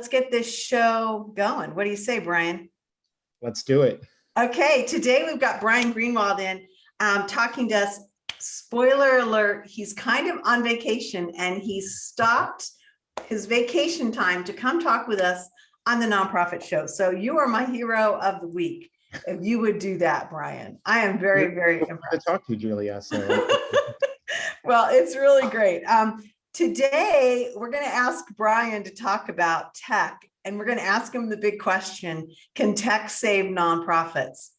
let's get this show going. What do you say, Brian? Let's do it. Okay, today we've got Brian Greenwald in um, talking to us. Spoiler alert, he's kind of on vacation and he stopped his vacation time to come talk with us on the nonprofit show. So you are my hero of the week. If you would do that, Brian, I am very, very impressed. To talk to you, Julia. So Well, it's really great. Um, today, we're going to ask Brian to talk about tech, and we're going to ask him the big question, can tech save nonprofits?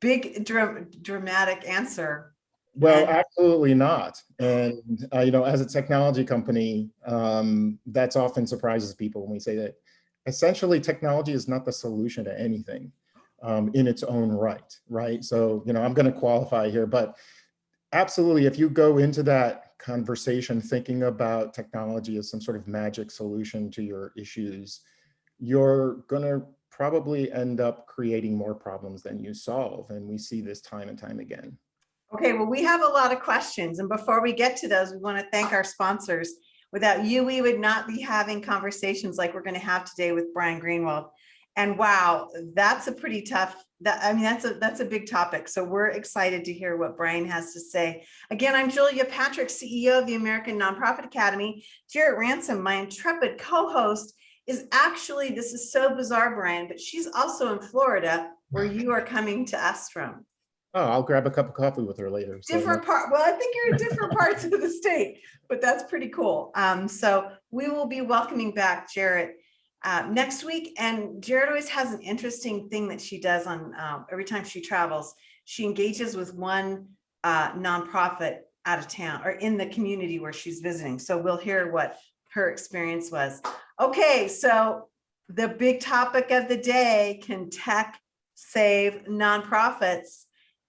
Big dra- dramatic answer. well, And- absolutely not. And uh, you know, as a technology company, um, that's often surprises people when we say that essentially technology is not the solution to anything um, in its own right, right? So you know, I'm going to qualify here, but absolutely, if you go into that conversation thinking about technology as some sort of magic solution to your issues, you're going to probably end up creating more problems than you solve. And we see this time and time again. Okay, well, we have a lot of questions, and before we get to those, we want to thank our sponsors. Without you, we would not be having conversations like we're going to have today with Brian Greenwald. And wow, that's a pretty tough, that, I mean, that's a, that's a big topic. So we're excited to hear what Brian has to say. Again, I'm Julia Patrick, CEO of the American Nonprofit Academy. Jarrett Ransom, my intrepid co-host, is actually, this is so bizarre, Brian, but she's also in Florida, where you are coming to us from. Oh, I'll grab a cup of coffee with her later. So, Different part, well, I think you're in different parts of the state, but that's pretty cool. Um, so we will be welcoming back Jarrett uh, next week. And Jarrett always has an interesting thing that she does on, um, every time she travels. She engages with one uh, nonprofit out of town or in the community where she's visiting. So we'll hear what her experience was. Okay, so the big topic of the day, can tech save nonprofits?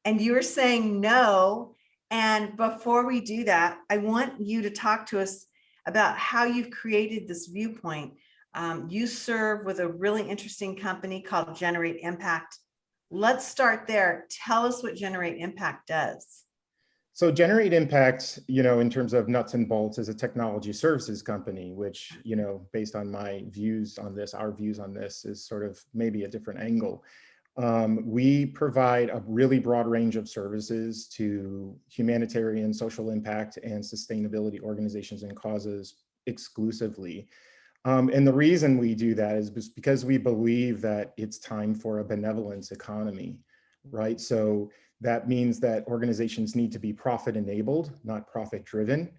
And you were saying no. And before we do that, I want you to talk to us about how you've created this viewpoint. Um, you serve with a really interesting company called Generate Impact. Let's start there. Tell us what Generate Impact does. so Generate Impact, you know, in terms of nuts and bolts is a technology services company, which, you know, based on my views on this, our views on this is sort of maybe a different angle. Um, we provide a really broad range of services to humanitarian, social impact, and sustainability organizations and causes exclusively. Um, and the reason we do that is because we believe that it's time for a benevolence economy, right? So that means that organizations need to be profit enabled, not profit driven.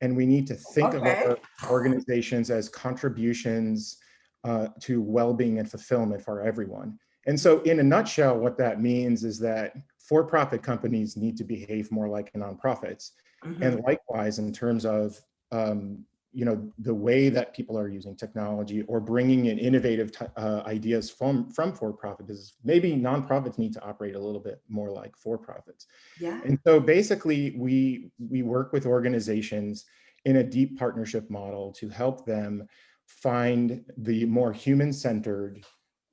And we need to think of our organizations as contributions uh, to well-being and fulfillment for everyone. And so in a nutshell, what that means is that for-profit companies need to behave more like nonprofits. Mhm. And likewise, in terms of, um, you know, the way that people are using technology or bringing in innovative uh, ideas from, from for-profit business, maybe nonprofits need to operate a little bit more like for-profits. Yeah. And so basically, we, we work with organizations in a deep partnership model to help them find the more human-centered,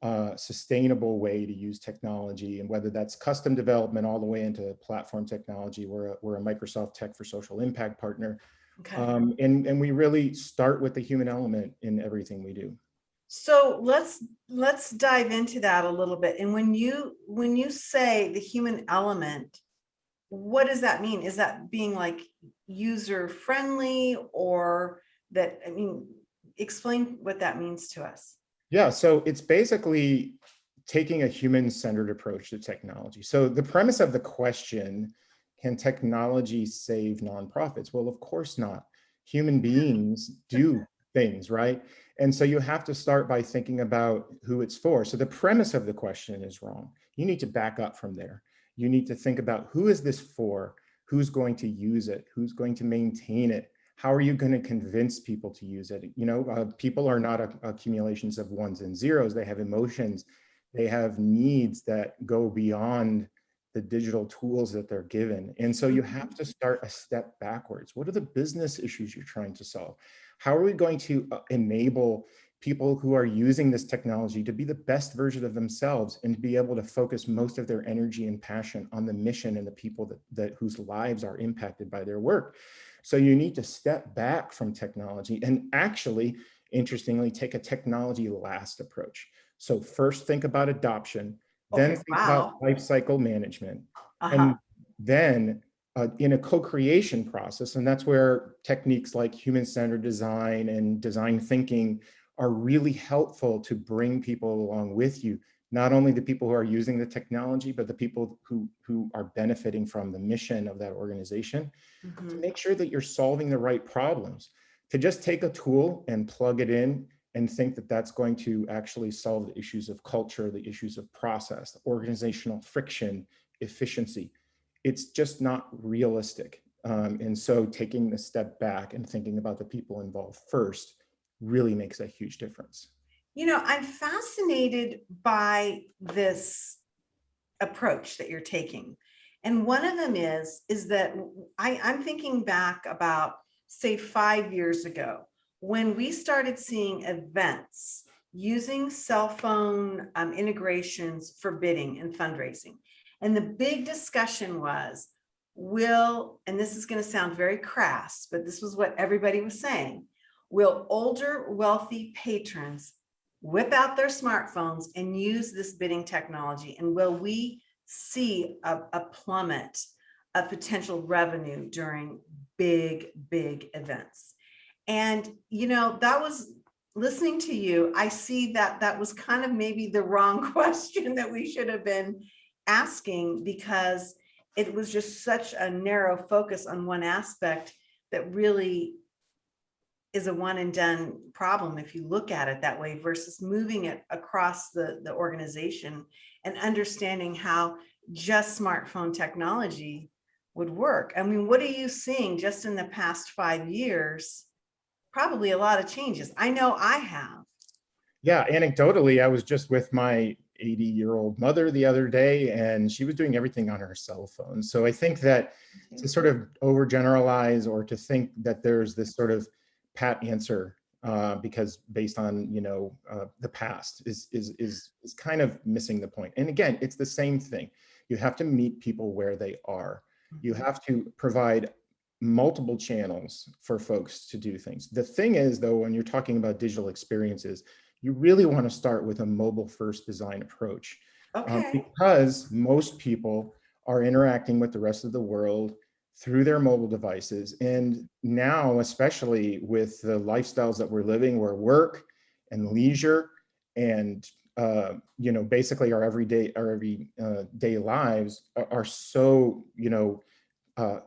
uh, sustainable way to use technology, and whether that's custom development all the way into platform technology. We're a, we're a Microsoft Tech for Social Impact partner, Okay. um, and and we really start with the human element in everything we do. So let's let's dive into that a little bit. And when you when you say the human element, what does that mean? Is that being like user friendly or that I mean, explain what that means to us. Yeah, so it's basically taking a human-centered approach to technology. So the premise of the question, can technology save nonprofits? Well, of course not. Human beings do things, right? And so you have to start by thinking about who it's for. So the premise of the question is wrong. You need to back up from there. You need to think about who is this for? Who's going to use it? Who's going to maintain it? How are you going to convince people to use it? You know, uh, people are not a- accumulations of ones and zeros. They have emotions. They have needs that go beyond the digital tools that they're given. And so you have to start a step backwards. What are the business issues you're trying to solve? How are we going to uh, enable people who are using this technology to be the best version of themselves and to be able to focus most of their energy and passion on the mission and the people that, that whose lives are impacted by their work. So you need to step back from technology and actually interestingly, take a technology last approach. So first think about adoption, then think about life cycle management, Uh-huh. and then uh, in a co-creation process, and that's where techniques like human-centered design and design thinking are really helpful to bring people along with you. Not only the people who are using the technology, but the people who, who are benefiting from the mission of that organization to Mhm. make sure that you're solving the right problems. To just take a tool and plug it in and think that that's going to actually solve the issues of culture, the issues of process, organizational friction, efficiency. It's just not realistic. Um, and so taking the step back and thinking about the people involved first really makes a huge difference. You know, I'm fascinated by this approach that you're taking. And one of them is, is that I, I'm thinking back about, say, five years ago, when we started seeing events using cell phone um, integrations for bidding and fundraising. And the big discussion was, will, and this is going to sound very crass, but this was what everybody was saying, will older wealthy patrons whip out their smartphones and use this bidding technology? And will we see a, a plummet of potential revenue during big, big events? And, you know, that was listening to you. I see that that was kind of maybe the wrong question that we should have been asking because it was just such a narrow focus on one aspect that really is a one and done problem if you look at it that way versus moving it across the, the organization and understanding how just smartphone technology would work. I mean, what are you seeing just in the past five years? Probably a lot of changes. I know I have. Yeah, anecdotally, I was just with my 80 year old mother the other day and she was doing everything on her cell phone. So I think that to sort of overgeneralize or to think that there's this sort of pat answer uh, because based on you know uh, the past is is is is kind of missing the point. And again, it's the same thing. You have to meet people where they are. You have to provide multiple channels for folks to do things. The thing is though, when you're talking about digital experiences, you really want to start with a mobile first design approach um, Okay, because most people are interacting with the rest of the world through their mobile devices. And now, especially with the lifestyles that we're living, where work and leisure and uh, you know, basically our everyday, our every uh, day lives are, are so, you know, uh,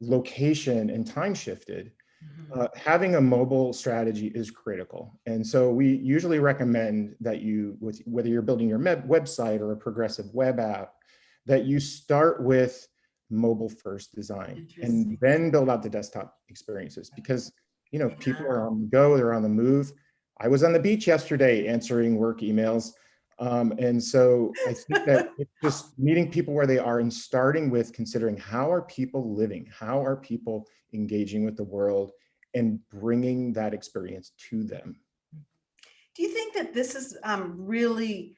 location and time shifted Mhm. uh, having a mobile strategy is critical. And so we usually recommend that you, with whether you're building your website or a progressive web app, that you start with mobile first design and then build out the desktop experiences because, you know, people are on the go, they're on the move. I was on the beach yesterday answering work emails. Um, and so I think that it's just meeting people where they are and starting with considering how are people living? How are people engaging with the world and bringing that experience to them? Do you think that this has um, really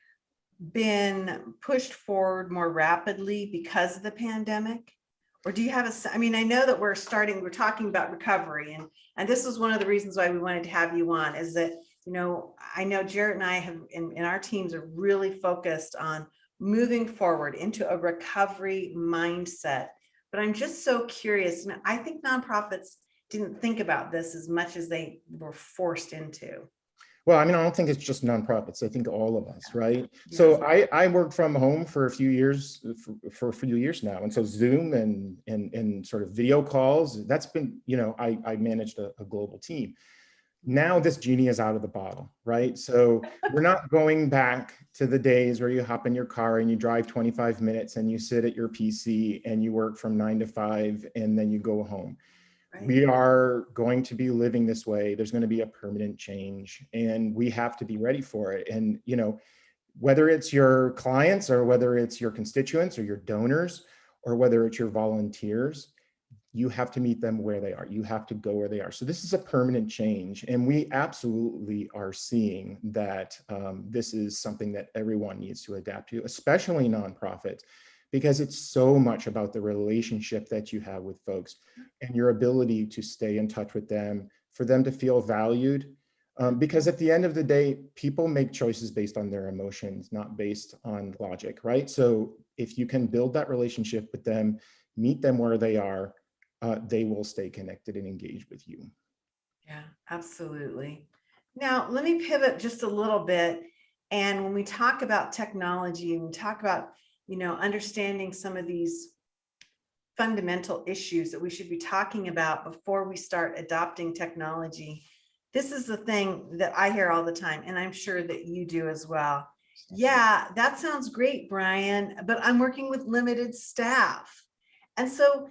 been pushed forward more rapidly because of the pandemic? Or do you have a, I mean, I know that we're starting, we're talking about recovery and, and this is one of the reasons why we wanted to have you on is that, you know, I know Jarrett and I have, and, and our teams are really focused on moving forward into a recovery mindset. But I'm just so curious, and I think nonprofits didn't think about this as much as they were forced into. Well, I mean, I don't think it's just nonprofits. I think all of us, right? So I, I worked from home for a few years, for, for a few years now. And so Zoom and, and, and sort of video calls, that's been, you know, I, I managed a, a global team. Now this genie is out of the bottle, right? So we're not going back to the days where you hop in your car and you drive 25 minutes and you sit at your PC and you work from nine to five and then you go home right? we are going to be living this way there's going to be a permanent change and we have to be ready for it and you know whether it's your clients or whether it's your constituents or your donors or whether it's your volunteers you have to meet them where they are you have to go where they are so this is a permanent change and we absolutely are seeing that um, this is something that everyone needs to adapt to especially nonprofits because it's so much about the relationship that you have with folks and your ability to stay in touch with them, for them to feel valued, Um, because at the end of the day, people make choices based on their emotions, not based on logic, right? So if you can build that relationship with them, meet them where they are, uh, they will stay connected and engaged with you. Yeah, absolutely. Now, let me pivot just a little bit. And when we talk about technology and we talk about, you know, understanding some of these fundamental issues that we should be talking about before we start adopting technology, this is the thing that I hear all the time, and I'm sure that you do as well. Yeah, that sounds great, Brian, but I'm working with limited staff. And so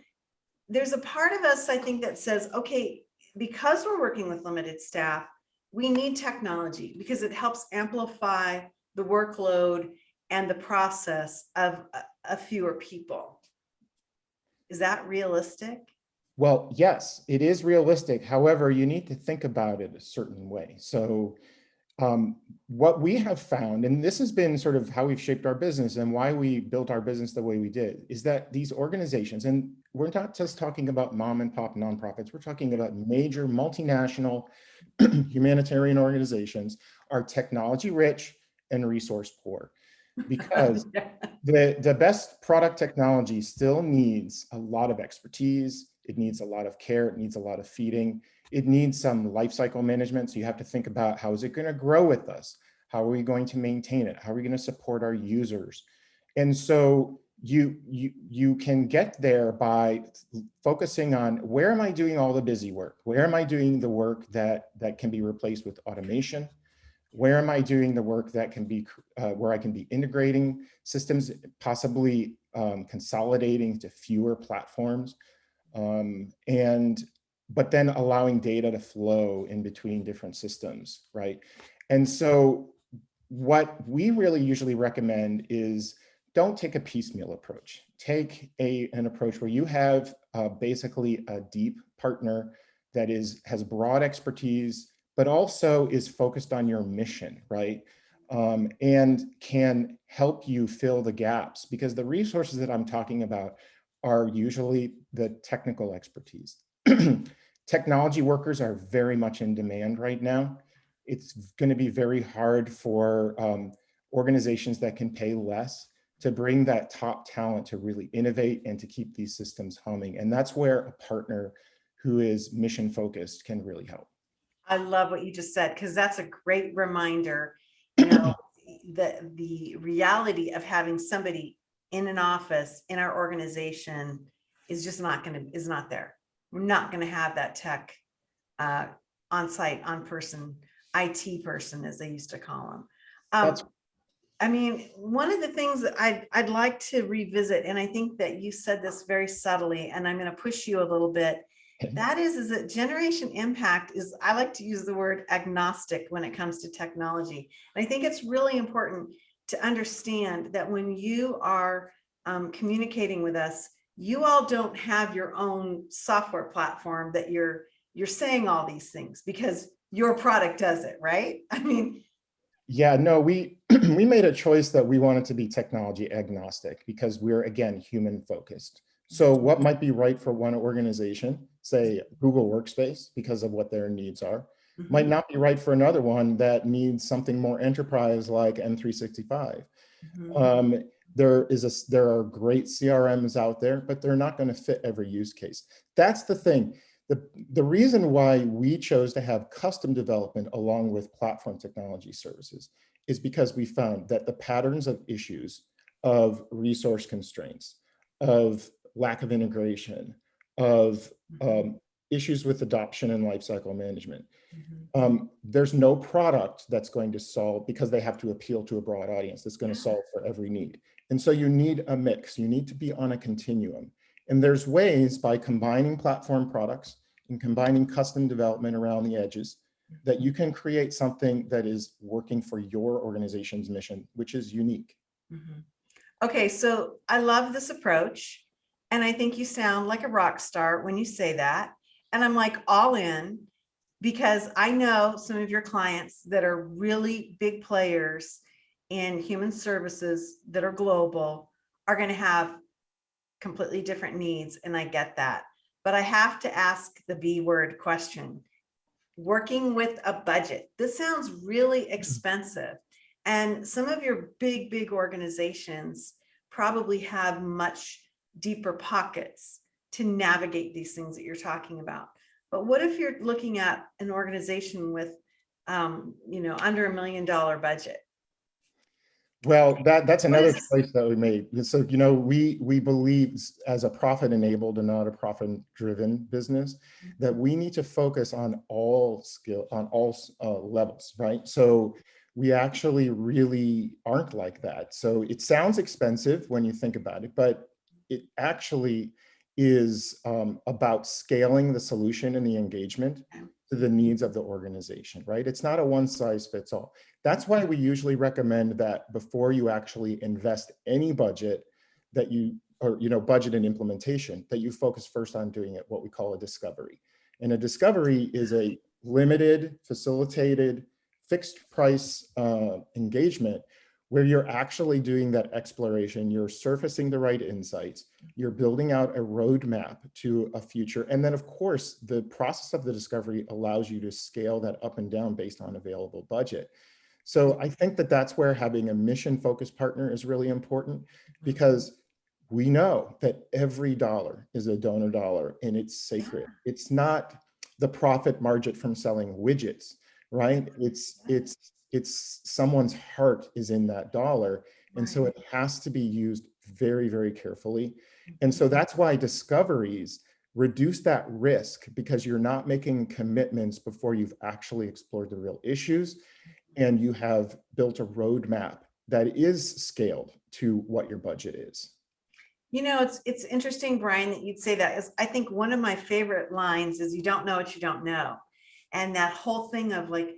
there's a part of us, I think, that says, okay, because we're working with limited staff, we need technology because it helps amplify the workload and the process of a, a fewer people. Is that realistic? Well, yes, it is realistic. However, you need to think about it a certain way. So um, what we have found, and this has been sort of how we've shaped our business and why we built our business the way we did, is that these organizations, and we're not just talking about mom and pop nonprofits, we're talking about major multinational humanitarian organizations are technology rich and resource poor because the, the best product technology still needs a lot of expertise. It needs a lot of care. It needs a lot of feeding. It needs some life cycle management. So you have to think about how is it going to grow with us? How are we going to maintain it? How are we going to support our users? And so you, you, you can get there by focusing on where am I doing all the busy work? Where am I doing the work that, that can be replaced with automation? Where am I doing the work that can be, uh, where I can be integrating systems, possibly um, consolidating to fewer platforms? Um, and, but then allowing data to flow in between different systems, right? And so what we really usually recommend is don't take a piecemeal approach. Take a, an approach where you have uh, basically a deep partner that is has broad expertise, but also is focused on your mission, right? Um, and can help you fill the gaps because the resources that I'm talking about are usually the technical expertise. Technology workers are very much in demand right now. It's going to be very hard for um, organizations that can pay less to bring that top talent to really innovate and to keep these systems humming. And that's where a partner who is mission focused can really help. I love what you just said, because that's a great reminder, you know, the, the reality of having somebody in an office in our organization is just not going to, is not there. We're not going to have that tech uh, on site, on person, IT person, as they used to call them. Um, I mean, one of the things that I'd, I'd like to revisit, and I think that you said this very subtly, and I'm going to push you a little bit, that is, is that generation impact is, I like to use the word agnostic when it comes to technology. And I think it's really important to understand that when you are um, communicating with us, you all don't have your own software platform that you're, you're saying all these things because your product does it, right? I mean, Yeah, no, we we made a choice that we wanted to be technology agnostic because we're again human focused. So what might be right for one organization, say Google Workspace, because of what their needs are, might not be right for another one that needs something more enterprise like M365. Mhm. Um, there is a there are great CRMs out there, but they're not going to fit every use case. That's the thing. The, the reason why we chose to have custom development along with platform technology services is because we found that the patterns of issues of resource constraints, of lack of integration, of um, issues with adoption and lifecycle management, Mhm. um, there's no product that's going to solve because they have to appeal to a broad audience that's going to solve for every need. And so you need a mix. You need to be on a continuum. And there's ways by combining platform products and combining custom development around the edges that you can create something that is working for your organization's mission, which is unique. Mhm. Okay, so I love this approach. And I think you sound like a rock star when you say that. And I'm like all in because I know some of your clients that are really big players in human services that are global are going to have completely different needs. And I get that. But I have to ask the B word question. working with a budget. This sounds really expensive. And some of your big, big organizations probably have much deeper pockets to navigate these things that you're talking about. But what if you're looking at an organization with, um, you know, under a million dollar budget? Well, that, that's another choice that we made. So, you know, we, we believe as a profit enabled and not a profit driven business, that we need to focus on all skill, on all uh, levels, right? So we actually really aren't like that. So it sounds expensive when you think about it, but it actually is um, about scaling the solution and the engagement to the needs of the organization, right? It's not a one size fits all. That's why we usually recommend that before you actually invest any budget that you, or, you know, budget and implementation, that you focus first on doing it, what we call a discovery. And a discovery is a limited, facilitated, fixed price uh, engagement where you're actually doing that exploration, you're surfacing the right insights, you're building out a roadmap to a future. And then of course, the process of the discovery allows you to scale that up and down based on available budget. So I think that that's where having a mission focused partner is really important mm-hmm. because we know that every dollar is a donor dollar and it's sacred. It's not the profit margin from selling widgets, right? It's, it's, it's someone's heart is in that dollar. And so it has to be used very, very carefully. And so that's why discoveries reduce that risk because you're not making commitments before you've actually explored the real issues and you have built a roadmap that is scaled to what your budget is. You know, it's, it's interesting, Brian, that you'd say that is, I think one of my favorite lines is you don't know what you don't know. And that whole thing of like,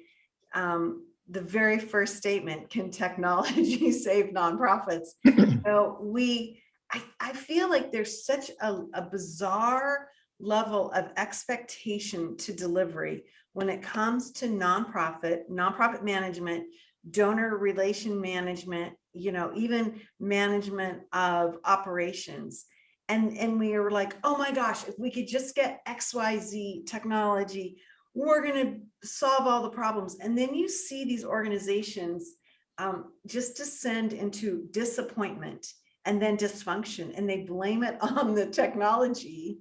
um, the very first statement, can technology save nonprofits? So we, I, I feel like there's such a, a bizarre level of expectation to delivery when it comes to nonprofit, nonprofit management, donor relation management, you know, even management of operations. And, and we were like, oh my gosh, if we could just get XYZ technology, we're gonna solve all the problems. And then you see these organizations um, just descend into disappointment and then dysfunction, and they blame it on the technology.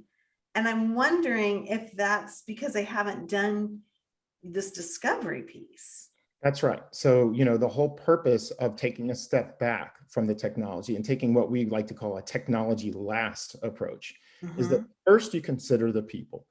And I'm wondering if that's because they haven't done this discovery piece. That's right. So, you know, the whole purpose of taking a step back from the technology and taking what we like to call a technology last approach is that first you consider the people.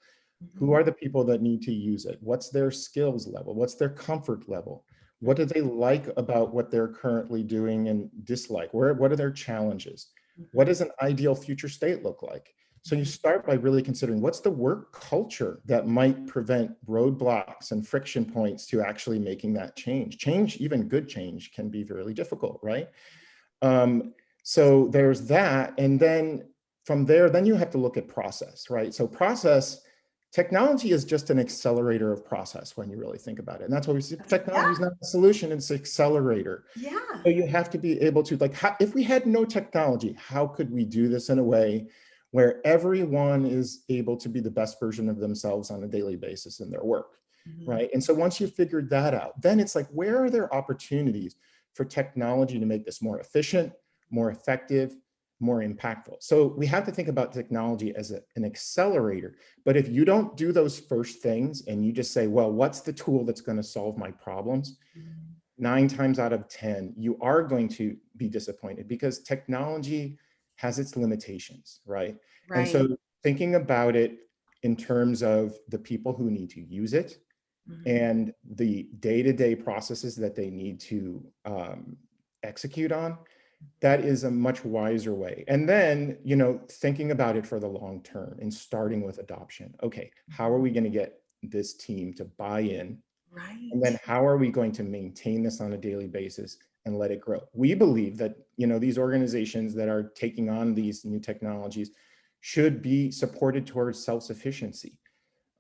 Who are the people that need to use it? What's their skills level? What's their comfort level? What do they like about what they're currently doing and dislike? Where, what are their challenges? What does an ideal future state look like? So you start by really considering what's the work culture that might prevent roadblocks and friction points to actually making that change. Change, even good change can be really difficult, right? Um, so there's that. And then from there, then you have to look at process, right? So process, technology is just an accelerator of process when you really think about it. And that's what we see. Technology is not a solution, it's an accelerator. Yeah, So you have to be able to like, how, if we had no technology, how could we do this in a way where everyone is able to be the best version of themselves on a daily basis in their work, Mhm. right? And so once you've figured that out, then it's like, where are there opportunities for technology to make this more efficient, more effective, more impactful? So we have to think about technology as a- an accelerator. But if you don't do those first things and you just say, well, what's the tool that's going to solve my problems? nine times out of 10, you are going to be disappointed because technology has its limitations, right? And so thinking about it in terms of the people who need to use it Mhm. and the day-to-day processes that they need to um, execute on, that is a much wiser way. And then, you know, thinking about it for the long term and starting with adoption. Okay, how are we going to get this team to buy in Right. and then how are we going to maintain this on a daily basis and let it grow? We believe that, you know, these organizations that are taking on these new technologies should be supported towards self-sufficiency,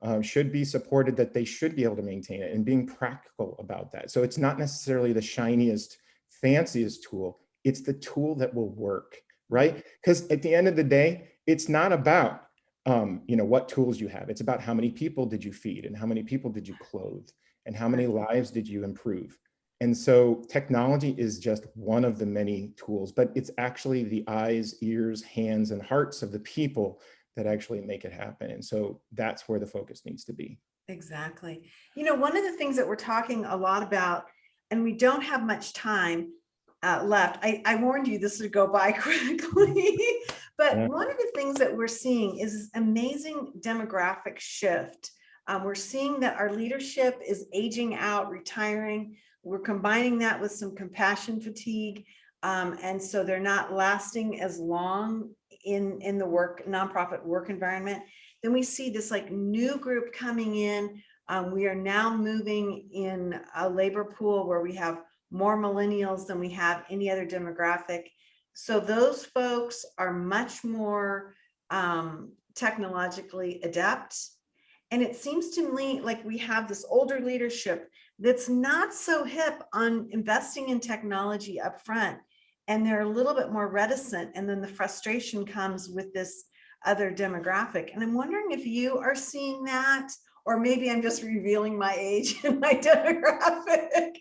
uh, should be supported that they should be able to maintain it and being practical about that. So it's not necessarily the shiniest, fanciest tool. It's the tool that will work, right? Because at the end of the day, it's not about um, you know, what tools you have. It's about how many people did you feed and how many people did you clothe and how many lives did you improve. And so technology is just one of the many tools, but it's actually the eyes, ears, hands, and hearts of the people that actually make it happen. And so that's where the focus needs to be. Exactly. You know, one of the things that we're talking a lot about, and we don't have much time uh, left. I, I warned you this would go by quickly, but Yeah. one of the things that we're seeing is this amazing demographic shift. Um, we're seeing that our leadership is aging out, retiring. We're combining that with some compassion fatigue. Um, and so they're not lasting as long in, in the work, nonprofit work environment. Then we see this like new group coming in. Um, we are now moving in a labor pool where we have more millennials than we have any other demographic. So those folks are much more um, technologically adept. And it seems to me like we have this older leadership that's not so hip on investing in technology up front, And they're a little bit more reticent. And then the frustration comes with this other demographic. And I'm wondering if you are seeing that, or maybe I'm just revealing my age and my demographic.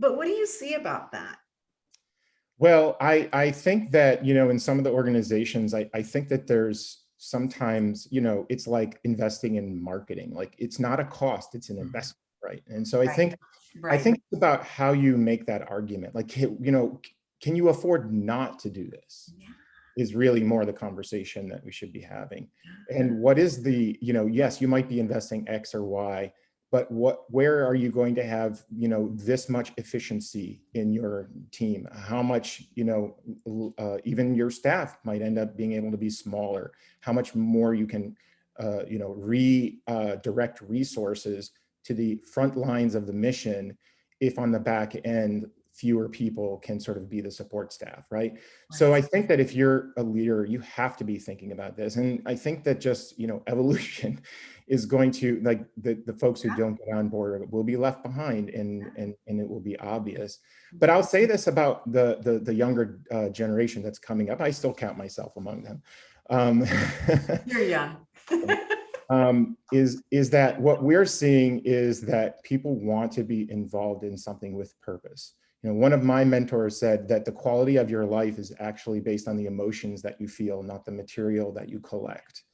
But what do you see about that? Well, I, I think that, you know, in some of the organizations, I, I think that there's sometimes, you know, it's like investing in marketing, like it's not a cost, it's an mm-hmm. investment, right? And so I Right. think, I think it's about how you make that argument, like, you know, can you afford not to do this? Yeah. Is really more the conversation that we should be having. And what is the, you know, yes, you might be investing X or Y, but what, where are you going to have, you know, this much efficiency in your team? How much, you know, uh, even your staff might end up being able to be smaller? How much more you can, uh, you know, redirect resources to the front lines of the mission if on the back end, fewer people can sort of be the support staff, right? So I think that if you're a leader, you have to be thinking about this. And I think that just, you know, evolution is going to like the, the folks who don't get on board will be left behind and, and, and it will be obvious. But I'll say this about the, the, the younger uh, generation that's coming up. I still count myself among them. Um, You're young. um, is, is that what we're seeing is that people want to be involved in something with purpose. You know, one of my mentors said that the quality of your life is actually based on the emotions that you feel, not the material that you collect.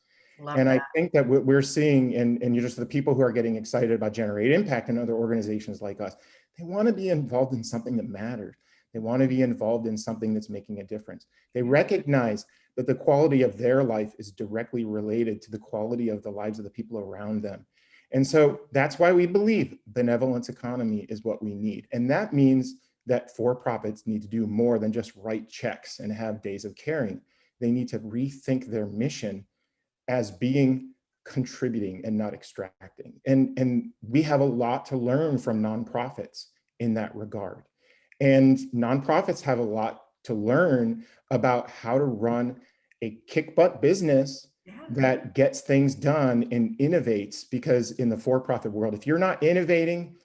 Love And I think that what we're seeing, and, and you're just the people who are getting excited about Generate Impact and other organizations like us, they want to be involved in something that matters. They want to be involved in something that's making a difference. They recognize that the quality of their life is directly related to the quality of the lives of the people around them. And so that's why we believe benevolence economy is what we need. And that means that for-profits need to do more than just write checks and have days of caring. They need to rethink their mission as being contributing and not extracting. And, and we have a lot to learn from nonprofits in that regard. And nonprofits have a lot to learn about how to run a kick butt business Yeah. that gets things done and innovates because in the for-profit world, if you're not innovating,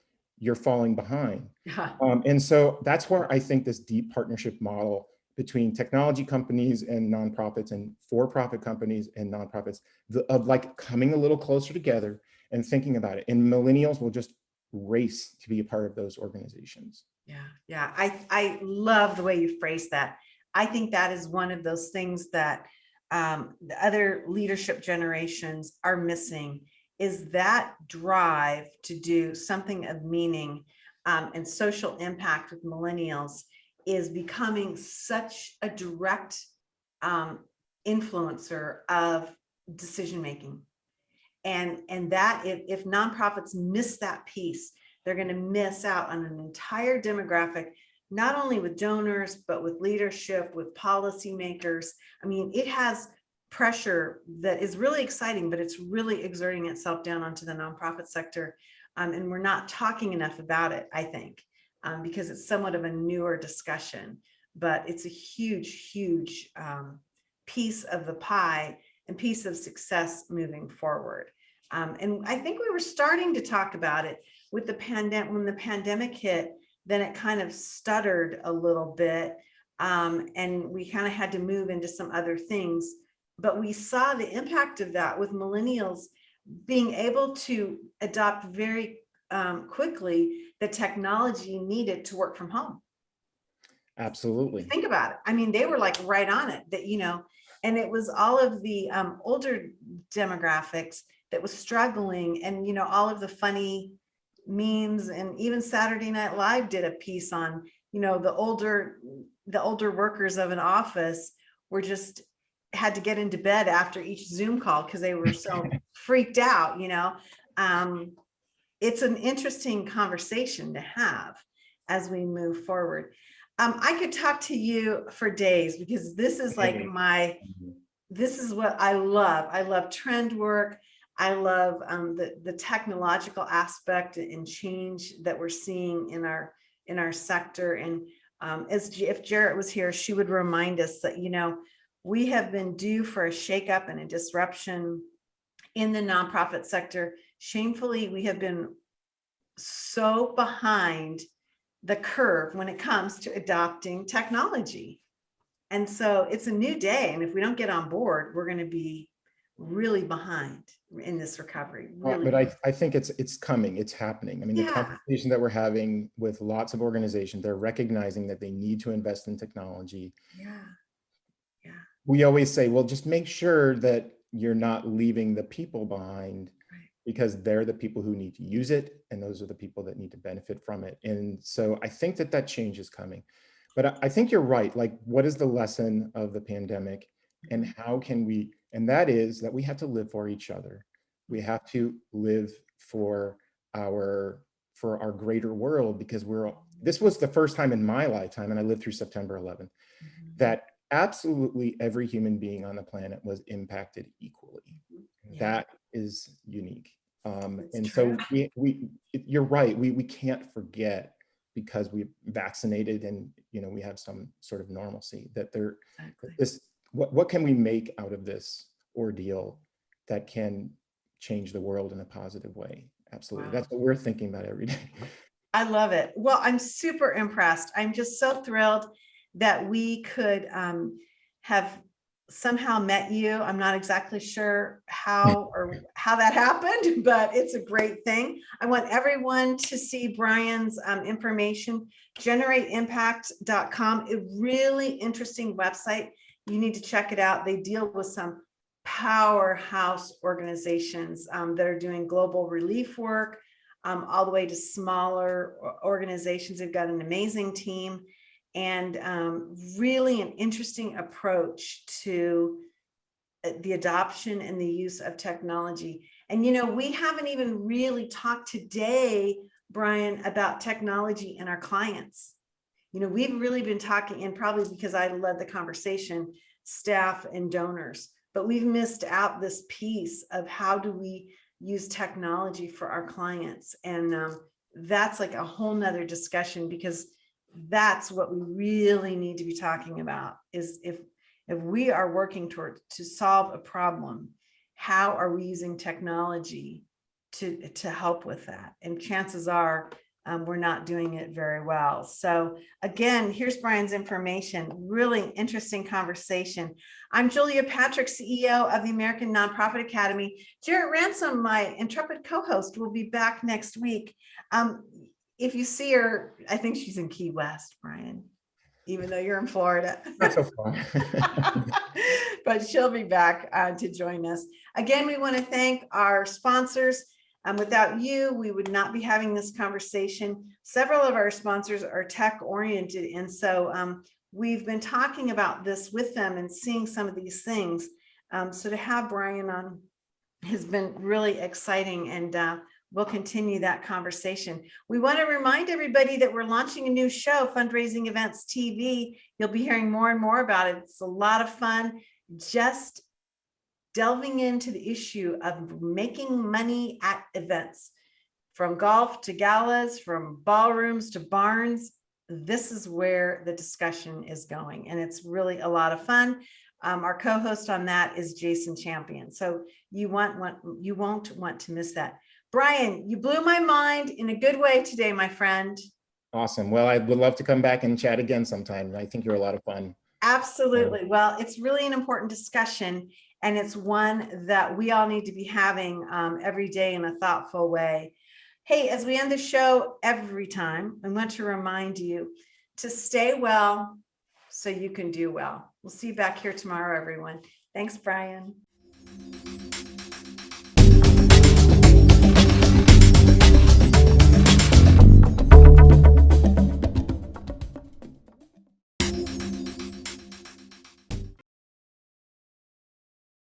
you're falling behind. Yeah. Um, and so that's where I think this deep partnership model between technology companies and nonprofits and for-profit companies and nonprofits the, of like coming a little closer together and thinking about it. And millennials will just race to be a part of those organizations. Yeah, yeah, I, I love the way you phrase that. I think that is one of those things that um, the other leadership generations are missing is that drive to do something of meaning um, and social impact with millennials is becoming such a direct um, influencer of decision-making. And, and that if, if nonprofits miss that piece, they're going to miss out on an entire demographic, not only with donors, but with leadership, with policymakers. I mean, it has pressure that is really exciting, but it's really exerting itself down onto the nonprofit sector. Um, and we're not talking enough about it, I think, um, because it's somewhat of a newer discussion, but it's a huge, huge um, piece of the pie and piece of success moving forward. Um, and I think we were starting to talk about it with the pandemic, when the pandemic hit, then it kind of stuttered a little bit. Um, and we kind of had to move into some other things. But we saw the impact of that with millennials being able to adopt very um, quickly the technology needed to work from home. Absolutely. Think about it. I mean, they were like right on it that, you know, and it was all of the um, older demographics that was struggling and, you know, all of the funny memes and even Saturday Night Live did a piece on, you know, the older, the older workers of an office were just had to get into bed after each Zoom call because they were so freaked out, you know. Um, it's an interesting conversation to have as we move forward. Um, I could talk to you for days because this is like my, this is what I love. I love trend work. I love um, the, the technological aspect and change that we're seeing in our, in our sector. And um, as if Jarrett was here, she would remind us that, you know, we have been due for a shakeup and a disruption in the nonprofit sector. Shamefully, we have been so behind the curve when it comes to adopting technology. And so it's a new day. And if we don't get on board, we're going to be really behind in this recovery. Really. But I, I think it's, it's coming, it's happening. I mean, the conversation that we're having with lots of organizations, they're recognizing that they need to invest in technology. yeah. We always say, well, just make sure that you're not leaving the people behind because they're the people who need to use it and those are the people that need to benefit from it. And so I think that that change is coming. But I- think you're right. Like, what is the lesson of the pandemic and how can we, and that is that we have to live for each other. We have to live for our, for our greater world because we're, this was the first time in my lifetime, and I lived through September 11th, Mhm. that absolutely every human being on the planet was impacted equally. Yeah. That is unique. Um, and so we, we, you're right, we, we can't forget because we vaccinated and, you know, we have some sort of normalcy that there, Exactly. this, what, what can we make out of this ordeal that can change the world in a positive way? Absolutely. Wow. That's what we're thinking about every day. I love it. Well, I'm super impressed. I'm just so thrilled that we could um, have somehow met you. I'm not exactly sure how or how that happened, but it's a great thing. I want everyone to see Brian's um, information, generateimpact.com, a really interesting website. You need to check it out. They deal with some powerhouse organizations um, that are doing global relief work, um, all the way to smaller organizations. They've got an amazing team and um, really an interesting approach to uh, the adoption and the use of technology. And, you know, we haven't even really talked today, Brian, about technology and our clients. You know, we've really been talking, and probably because I led the conversation, staff and donors, but we've missed out this piece of how do we use technology for our clients. And um, that's like a whole nother discussion because that's what we really need to be talking about is if if we are working toward to solve a problem, how are we using technology to to help with that? And chances are um, we're not doing it very well. So again, here's Brian's information. Really interesting conversation. I'm Julia Patrick, CEO of the American Nonprofit Academy. Jarrett Ransom, my intrepid co-host, will be back next week. Um, if you see her, I think she's in Key West, Brian, even though you're in Florida. Not so far. but she'll be back uh, to join us. Again, we want to thank our sponsors. Um, without you, we would not be having this conversation. Several of our sponsors are tech oriented. And so um, we've been talking about this with them and seeing some of these things. Um, so to have Brian on has been really exciting and uh, we'll continue that conversation. We want to remind everybody that we're launching a new show, Fundraising Events TV. You'll be hearing more and more about it. It's a lot of fun. Just delving into the issue of making money at events, from golf to galas, from ballrooms to barns. This is where the discussion is going, and it's really a lot of fun. Um, our co-host on that is Jason Champion. So you want, want you won't want to miss that. Brian, you blew my mind in a good way today, my friend. Awesome. Well, I would love to come back and chat again sometime. I think you're a lot of fun. Absolutely. Well, it's really an important discussion. And it's one that we all need to be having um, every day in a thoughtful way. Hey, as we end the show every time, I want to remind you to stay well so you can do well. We'll see you back here tomorrow, everyone. Thanks, Brian.